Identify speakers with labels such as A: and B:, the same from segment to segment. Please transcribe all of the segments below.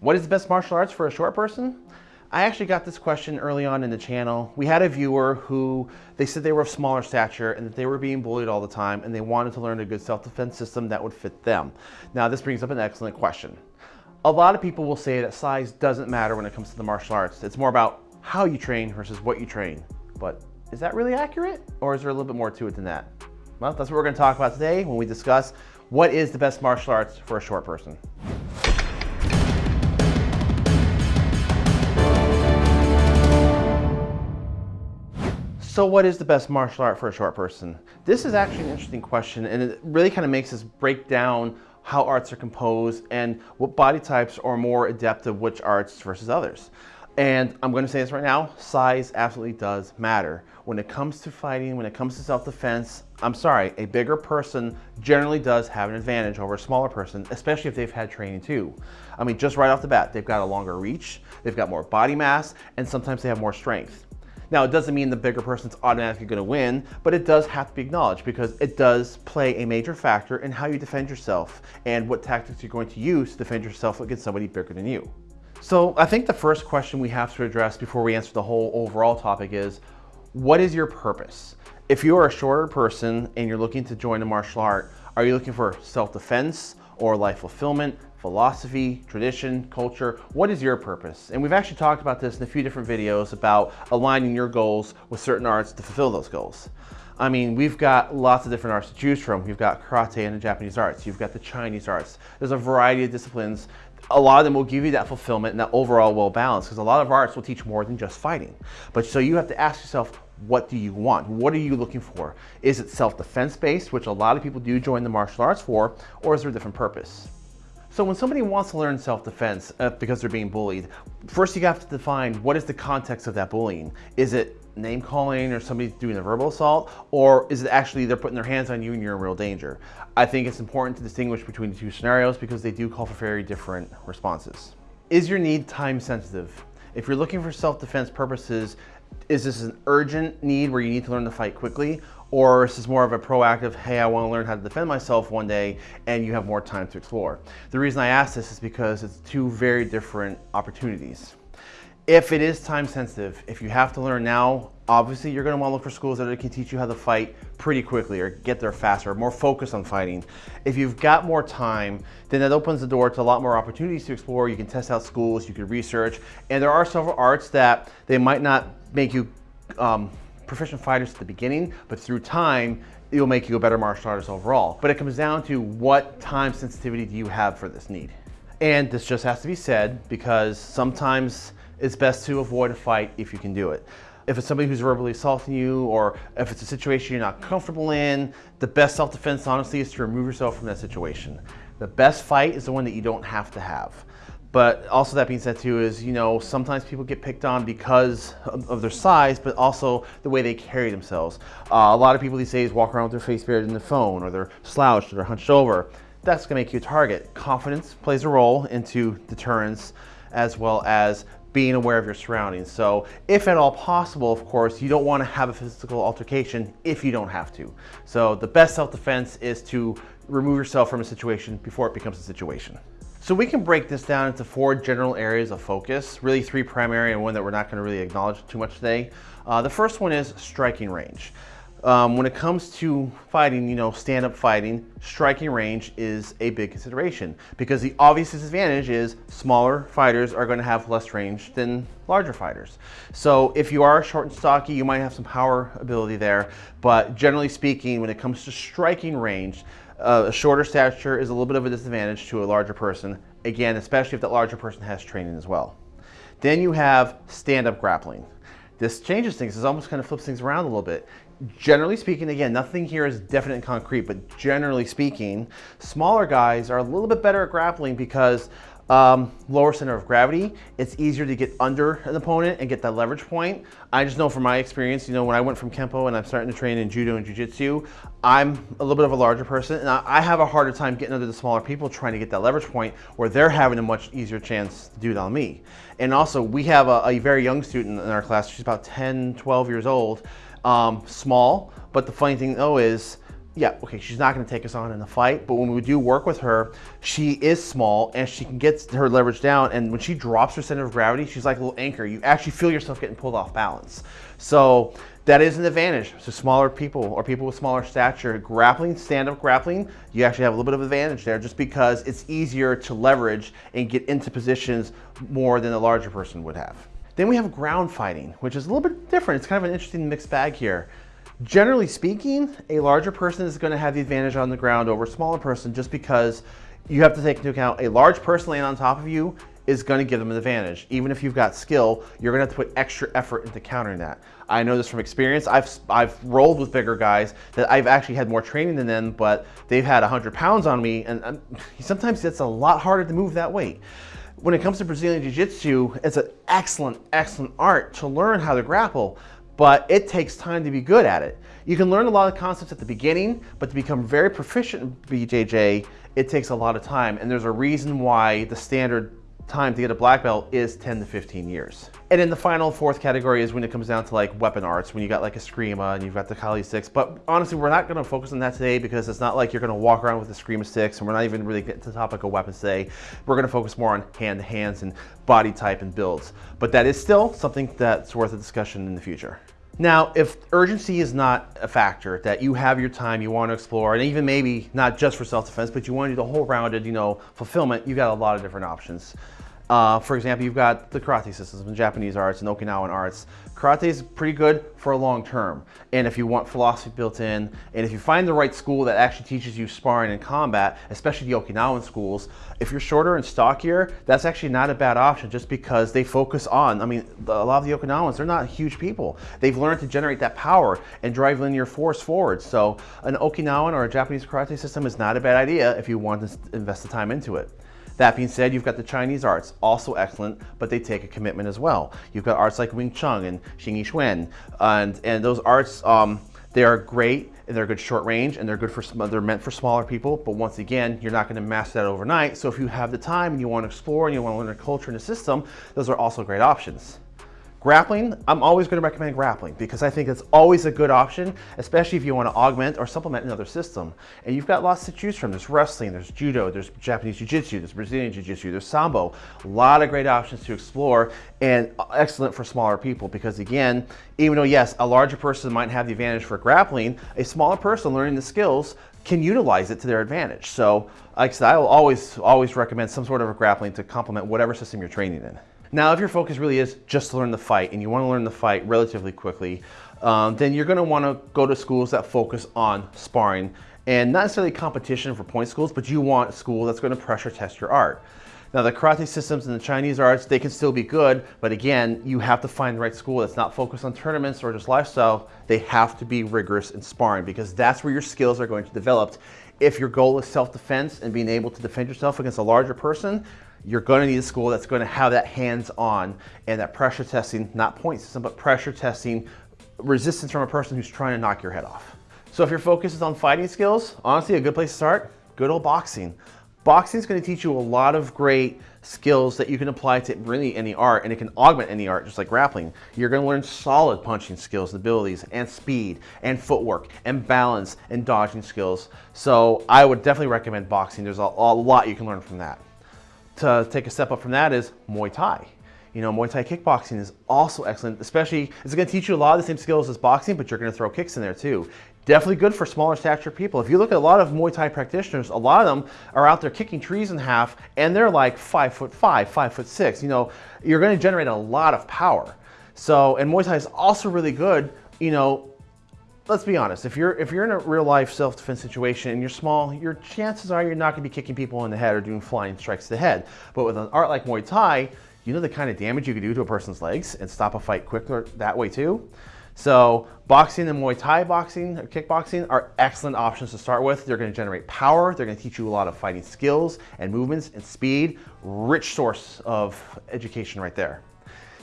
A: What is the best martial arts for a short person? I actually got this question early on in the channel. We had a viewer who, they said they were of smaller stature and that they were being bullied all the time and they wanted to learn a good self-defense system that would fit them. Now this brings up an excellent question. A lot of people will say that size doesn't matter when it comes to the martial arts. It's more about how you train versus what you train. But is that really accurate? Or is there a little bit more to it than that? Well, that's what we're gonna talk about today when we discuss what is the best martial arts for a short person. So what is the best martial art for a short person? This is actually an interesting question and it really kind of makes us break down how arts are composed and what body types are more adept of which arts versus others. And I'm going to say this right now, size absolutely does matter. When it comes to fighting, when it comes to self-defense, I'm sorry, a bigger person generally does have an advantage over a smaller person, especially if they've had training too. I mean, just right off the bat, they've got a longer reach, they've got more body mass, and sometimes they have more strength. Now, it doesn't mean the bigger person's automatically gonna win, but it does have to be acknowledged because it does play a major factor in how you defend yourself and what tactics you're going to use to defend yourself against somebody bigger than you. So I think the first question we have to address before we answer the whole overall topic is, what is your purpose? If you are a shorter person and you're looking to join a martial art, are you looking for self-defense or life fulfillment, philosophy, tradition, culture, what is your purpose? And we've actually talked about this in a few different videos about aligning your goals with certain arts to fulfill those goals. I mean, we've got lots of different arts to choose from. You've got karate and the Japanese arts. You've got the Chinese arts. There's a variety of disciplines. A lot of them will give you that fulfillment and that overall well balance because a lot of arts will teach more than just fighting. But so you have to ask yourself, what do you want? What are you looking for? Is it self-defense based, which a lot of people do join the martial arts for, or is there a different purpose? So when somebody wants to learn self-defense uh, because they're being bullied, first you have to define what is the context of that bullying. Is it name calling or somebody doing a verbal assault, or is it actually they're putting their hands on you and you're in real danger? I think it's important to distinguish between the two scenarios because they do call for very different responses. Is your need time sensitive? If you're looking for self-defense purposes, is this an urgent need where you need to learn to fight quickly? Or is this more of a proactive, hey, I want to learn how to defend myself one day and you have more time to explore? The reason I ask this is because it's two very different opportunities. If it is time sensitive, if you have to learn now, obviously you're gonna wanna look for schools that can teach you how to fight pretty quickly or get there faster, more focused on fighting. If you've got more time, then that opens the door to a lot more opportunities to explore. You can test out schools, you can research, and there are several arts that they might not make you um, proficient fighters at the beginning, but through time, it'll make you a better martial artist overall. But it comes down to what time sensitivity do you have for this need? And this just has to be said because sometimes it's best to avoid a fight if you can do it. If it's somebody who's verbally assaulting you or if it's a situation you're not comfortable in, the best self-defense honestly is to remove yourself from that situation. The best fight is the one that you don't have to have. But also that being said too is, you know, sometimes people get picked on because of, their size, but also the way they carry themselves. Uh, a lot of people these days walk around with their face buried in the phone or they're slouched or they're hunched over. That's gonna make you a target. Confidence plays a role into deterrence as well as being aware of your surroundings. So if at all possible, of course, you don't want to have a physical altercation if you don't have to. So the best self-defense is to remove yourself from a situation before it becomes a situation. So we can break this down into four general areas of focus, really three primary and one that we're not going to really acknowledge too much today. Uh, the first one is striking range. Um, when it comes to fighting, you know, stand-up fighting, striking range is a big consideration because the obvious disadvantage is smaller fighters are going to have less range than larger fighters. So if you are short and stocky, you might have some power ability there, but generally speaking, when it comes to striking range, uh, a shorter stature is a little bit of a disadvantage to a larger person, again, especially if that larger person has training as well. Then you have stand-up grappling. This changes things, this almost kind of flips things around a little bit generally speaking, again, nothing here is definite and concrete, but generally speaking, smaller guys are a little bit better at grappling because um, lower center of gravity, it's easier to get under an opponent and get that leverage point. I just know from my experience, you know, when I went from Kempo and I'm starting to train in Judo and Jiu-Jitsu, I'm a little bit of a larger person and I have a harder time getting under the smaller people trying to get that leverage point where they're having a much easier chance to do it on me. And also we have a, a very young student in our class, she's about 10, 12 years old, um, small, but the funny thing though is, yeah, okay, she's not going to take us on in a fight, but when we do work with her, she is small and she can get her leverage down. And when she drops her center of gravity, she's like a little anchor. You actually feel yourself getting pulled off balance. So that is an advantage. So smaller people or people with smaller stature, grappling, stand-up grappling, you actually have a little bit of advantage there just because it's easier to leverage and get into positions more than a larger person would have. Then we have ground fighting, which is a little bit different. It's kind of an interesting mixed bag here. Generally speaking, a larger person is going to have the advantage on the ground over a smaller person just because you have to take into account a large person laying on top of you is going to give them an advantage. Even if you've got skill, you're going to have to put extra effort into countering that. I know this from experience. I've, I've rolled with bigger guys that I've actually had more training than them, but they've had 100 pounds on me, and, and sometimes it's a lot harder to move that weight. When it comes to Brazilian Jiu-Jitsu, it's an excellent, excellent art to learn how to grapple, but it takes time to be good at it. You can learn a lot of concepts at the beginning, but to become very proficient in BJJ, it takes a lot of time. And there's a reason why the standard time to get a black belt is 10 to 15 years. And then the final fourth category is when it comes down to like weapon arts, when you got like Eskrima and you've got the Kali sticks. But honestly, we're not gonna focus on that today because it's not like you're gonna walk around with the Eskrima sticks and we're not even really getting to the topic of weapons today. We're gonna focus more on hand to hands and body type and builds. But that is still something that's worth a discussion in the future. Now, if urgency is not a factor, that you have your time, you want to explore, and even maybe not just for self-defense, but you want to do the whole rounded, you know, fulfillment, you got a lot of different options. Uh, for example, you've got the karate systems in Japanese arts and Okinawan arts. Karate is pretty good for a long term. And if you want philosophy built in, and if you find the right school that actually teaches you sparring and combat, especially the Okinawan schools, if you're shorter and stockier, that's actually not a bad option just because they focus on, I mean, a lot of the Okinawans, they're not huge people. They've learned to generate that power and drive linear force forward. So an Okinawan or a Japanese karate system is not a bad idea if you want to invest the time into it. That being said, you've got the Chinese arts, also excellent, but they take a commitment as well. You've got arts like Wing Chun and Xing Yi Quan, and, and those arts, um, they are great and they're good short range and they're good for they're meant for smaller people. But once again, you're not going to master that overnight. So if you have the time and you want to explore and you want to learn a culture and a system, those are also great options. Grappling, I'm always going to recommend grappling because I think it's always a good option, especially if you want to augment or supplement another system. And you've got lots to choose from. There's wrestling, there's judo, there's Japanese jiu-jitsu, there's Brazilian jiu-jitsu, there's sambo. A lot of great options to explore and uh, excellent for smaller people because again, even though yes, a larger person might have the advantage for grappling, a smaller person learning the skills can utilize it to their advantage. So like I said, I will always, always recommend some sort of a grappling to complement whatever system you're training in. Now, if your focus really is just to learn the fight and you want to learn the fight relatively quickly, um, then you're going to want to go to schools that focus on sparring and not necessarily competition for point schools, but you want a school that's going to pressure test your art. Now the karate systems and the Chinese arts, they can still be good, but again, you have to find the right school that's not focused on tournaments or just lifestyle. They have to be rigorous in sparring because that's where your skills are going to develop. If your goal is self-defense and being able to defend yourself against a larger person, you're going to need a school that's going to have that hands-on and that pressure testing, not point system, but pressure testing resistance from a person who's trying to knock your head off. So if your focus is on fighting skills, honestly, a good place to start, good old boxing. Boxing is going to teach you a lot of great skills that you can apply to really any art and it can augment any art just like grappling. You're going to learn solid punching skills and abilities and speed and footwork and balance and dodging skills. So I would definitely recommend boxing. There's a, a lot you can learn from that to take a step up from that is Muay Thai. You know, Muay Thai kickboxing is also excellent, especially, it's gonna teach you a lot of the same skills as boxing, but you're gonna throw kicks in there too. Definitely good for smaller stature people. If you look at a lot of Muay Thai practitioners, a lot of them are out there kicking trees in half and they're like five foot five, five foot six. You know, you're gonna generate a lot of power. So, and Muay Thai is also really good, you know, let's be honest, if you're if you're in a real life self-defense situation and you're small, your chances are you're not gonna be kicking people in the head or doing flying strikes to the head. But with an art like Muay Thai, you know the kind of damage you could do to a person's legs and stop a fight quicker that way too. So boxing and Muay Thai boxing or kickboxing are excellent options to start with. They're gonna generate power. They're gonna teach you a lot of fighting skills and movements and speed. Rich source of education right there.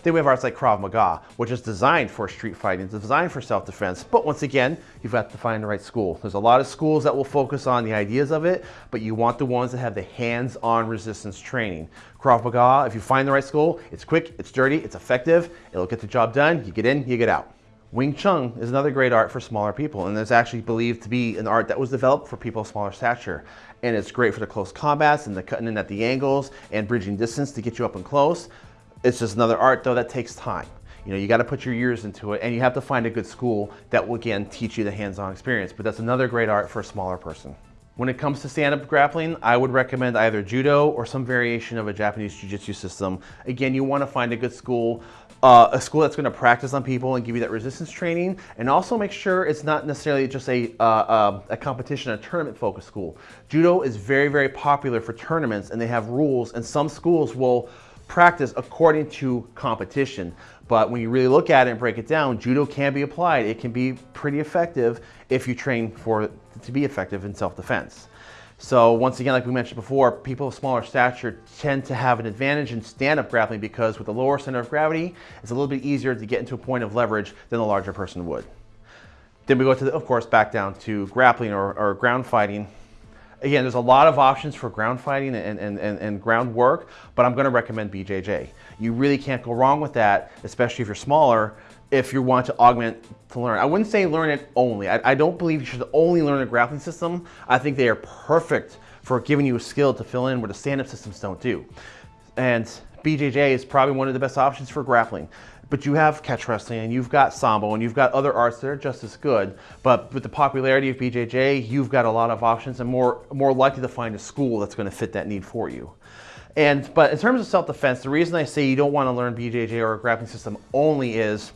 A: Then we have arts like Krav Maga, which is designed for street fighting, it's designed for self-defense. But once again, you've got to find the right school. There's a lot of schools that will focus on the ideas of it, but you want the ones that have the hands-on resistance training. Krav Maga, if you find the right school, it's quick, it's dirty, it's effective, it'll get the job done, you get in, you get out. Wing Chun is another great art for smaller people, and it's actually believed to be an art that was developed for people of smaller stature. And it's great for the close combats and the cutting in at the angles and bridging distance to get you up and close. It's just another art though that takes time. You know, you got to put your years into it and you have to find a good school that will again teach you the hands-on experience. But that's another great art for a smaller person. When it comes to stand-up grappling, I would recommend either judo or some variation of a Japanese jiu-jitsu system. Again, you want to find a good school, uh, a school that's going to practice on people and give you that resistance training, and also make sure it's not necessarily just a, uh, uh, a competition, a tournament-focused school. Judo is very, very popular for tournaments, and they have rules, and some schools will practice according to competition. But when you really look at it and break it down, judo can be applied. It can be pretty effective if you train for it to be effective in self-defense. So once again, like we mentioned before, people of smaller stature tend to have an advantage in stand-up grappling because with a lower center of gravity, it's a little bit easier to get into a point of leverage than a larger person would. Then we go to, the, of course, back down to grappling or, or ground fighting. Again, there's a lot of options for ground fighting and, and, and, and ground work, but I'm gonna recommend BJJ. You really can't go wrong with that, especially if you're smaller, if you want to augment to learn. I wouldn't say learn it only. I, I don't believe you should only learn a grappling system. I think they are perfect for giving you a skill to fill in where the stand-up systems don't do. And BJJ is probably one of the best options for grappling. But you have catch wrestling and you've got Sambo and you've got other arts that are just as good. But with the popularity of BJJ, you've got a lot of options and more, more likely to find a school that's gonna fit that need for you. And, but in terms of self-defense, the reason I say you don't want to learn BJJ or a grappling system only is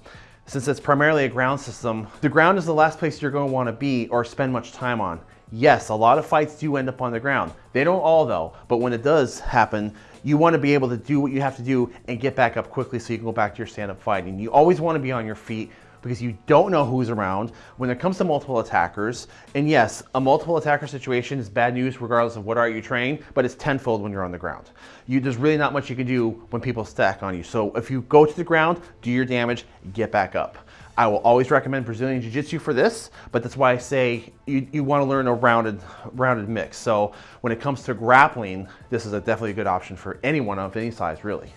A: since it's primarily a ground system, the ground is the last place you're going to want to be or spend much time on. Yes, a lot of fights do end up on the ground. They don't all though, but when it does happen, you want to be able to do what you have to do and get back up quickly so you can go back to your stand-up fighting. You always want to be on your feet because you don't know who's around when it comes to multiple attackers. And yes, a multiple attacker situation is bad news regardless of what art you train, but it's tenfold when you're on the ground. You, there's really not much you can do when people stack on you. So if you go to the ground, do your damage, get back up. I will always recommend Brazilian Jiu-Jitsu for this, but that's why I say you, you want to learn a rounded, rounded mix. So when it comes to grappling, this is a definitely a good option for anyone of any size, really.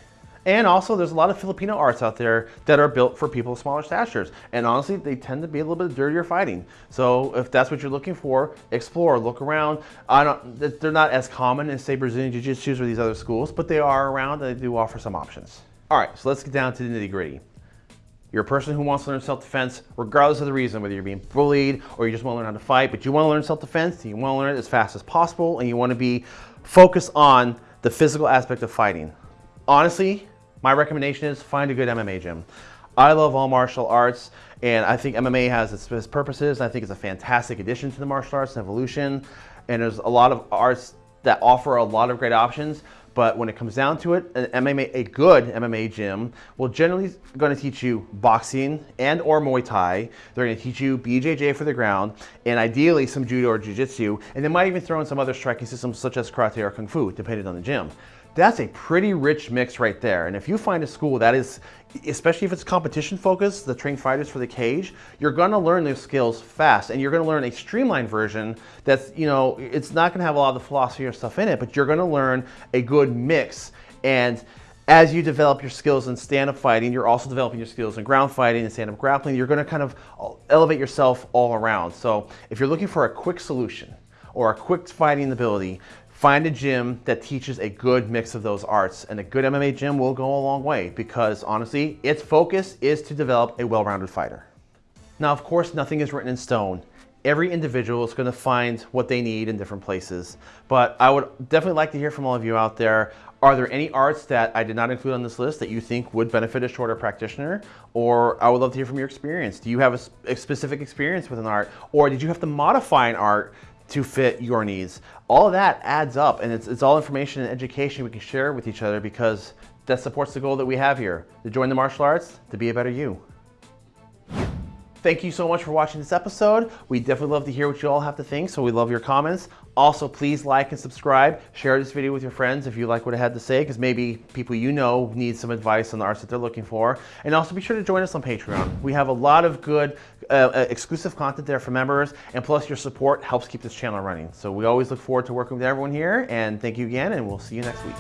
A: And also there's a lot of Filipino arts out there that are built for people of smaller statures. And honestly, they tend to be a little bit dirtier fighting. So if that's what you're looking for, explore, look around. I don't, they're not as common as say Brazilian Jiu-Jitsu or these other schools, but they are around and they do offer some options. All right, so let's get down to the nitty gritty. You're a person who wants to learn self-defense regardless of the reason, whether you're being bullied or you just want to learn how to fight, but you want to learn self-defense, you want to learn it as fast as possible, and you want to be focused on the physical aspect of fighting. Honestly, my recommendation is find a good MMA gym. I love all martial arts and I think MMA has its, its purposes. I think it's a fantastic addition to the martial arts and evolution. And there's a lot of arts that offer a lot of great options. But when it comes down to it, an MMA, a good MMA gym will generally going to teach you boxing and or Muay Thai. They're going to teach you BJJ for the ground and ideally some judo or jiu-jitsu. And they might even throw in some other striking systems such as karate or kung fu, depending on the gym. That's a pretty rich mix right there. And if you find a school that is, especially if it's competition focused, the trained fighters for the cage, you're gonna learn those skills fast and you're gonna learn a streamlined version that's, you know, it's not gonna have a lot of the philosophy or stuff in it, but you're gonna learn a good mix. And as you develop your skills in stand-up fighting, you're also developing your skills in ground fighting and stand-up grappling. You're gonna kind of elevate yourself all around. So if you're looking for a quick solution or a quick fighting ability, Find a gym that teaches a good mix of those arts and a good MMA gym will go a long way because honestly, its focus is to develop a well-rounded fighter. Now, of course, nothing is written in stone. Every individual is gonna find what they need in different places, but I would definitely like to hear from all of you out there. Are there any arts that I did not include on this list that you think would benefit a shorter practitioner? Or I would love to hear from your experience. Do you have a, a specific experience with an art? Or did you have to modify an art to fit your needs. All of that adds up and it's, it's all information and education we can share with each other because that supports the goal that we have here, to join the martial arts, to be a better you. Thank you so much for watching this episode. We definitely love to hear what you all have to think, so we love your comments. Also, please like and subscribe. Share this video with your friends if you like what I had to say, because maybe people you know need some advice on the arts that they're looking for. And also be sure to join us on Patreon. We have a lot of good uh, uh exclusive content there for members, and plus your support helps keep this channel running. So we always look forward to working with everyone here, and thank you again, and we'll see you next week.